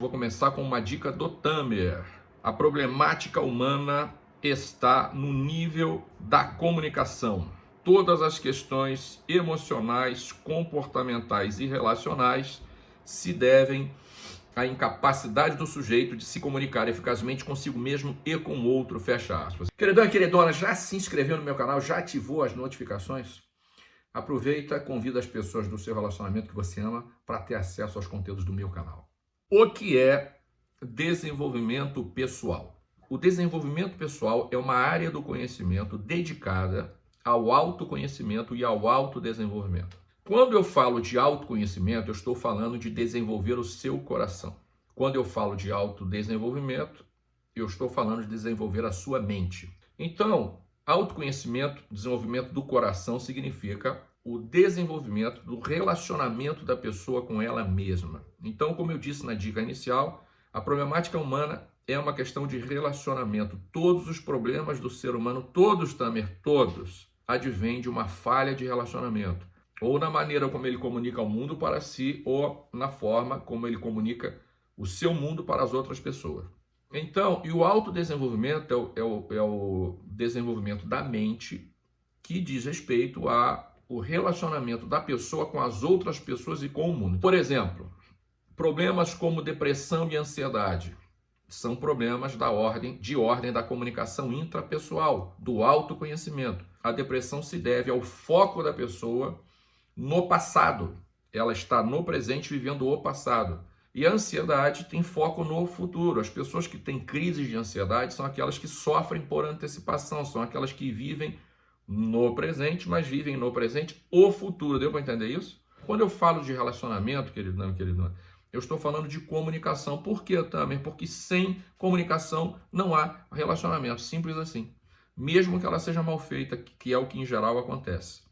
Vou começar com uma dica do Tamer. A problemática humana está no nível da comunicação. Todas as questões emocionais, comportamentais e relacionais se devem à incapacidade do sujeito de se comunicar eficazmente consigo mesmo e com o outro, fecha aspas. Queridão e queridona, já se inscreveu no meu canal? Já ativou as notificações? Aproveita, convida as pessoas do seu relacionamento que você ama para ter acesso aos conteúdos do meu canal. O que é desenvolvimento pessoal? O desenvolvimento pessoal é uma área do conhecimento dedicada ao autoconhecimento e ao autodesenvolvimento. Quando eu falo de autoconhecimento, eu estou falando de desenvolver o seu coração. Quando eu falo de autodesenvolvimento, eu estou falando de desenvolver a sua mente. Então, autoconhecimento, desenvolvimento do coração significa o desenvolvimento do relacionamento da pessoa com ela mesma. Então, como eu disse na dica inicial, a problemática humana é uma questão de relacionamento. Todos os problemas do ser humano, todos, Tamer, todos, advêm de uma falha de relacionamento. Ou na maneira como ele comunica o mundo para si, ou na forma como ele comunica o seu mundo para as outras pessoas. Então, e o autodesenvolvimento é o, é o, é o desenvolvimento da mente que diz respeito a o relacionamento da pessoa com as outras pessoas e com o mundo. Por exemplo, problemas como depressão e ansiedade são problemas da ordem de ordem da comunicação intrapessoal, do autoconhecimento. A depressão se deve ao foco da pessoa no passado. Ela está no presente vivendo o passado. E a ansiedade tem foco no futuro. As pessoas que têm crises de ansiedade são aquelas que sofrem por antecipação, são aquelas que vivem no presente, mas vivem no presente o futuro. Deu para entender isso? Quando eu falo de relacionamento, querido não, querido não, eu estou falando de comunicação. Por que, também? Porque sem comunicação não há relacionamento. Simples assim. Mesmo que ela seja mal feita, que é o que em geral acontece.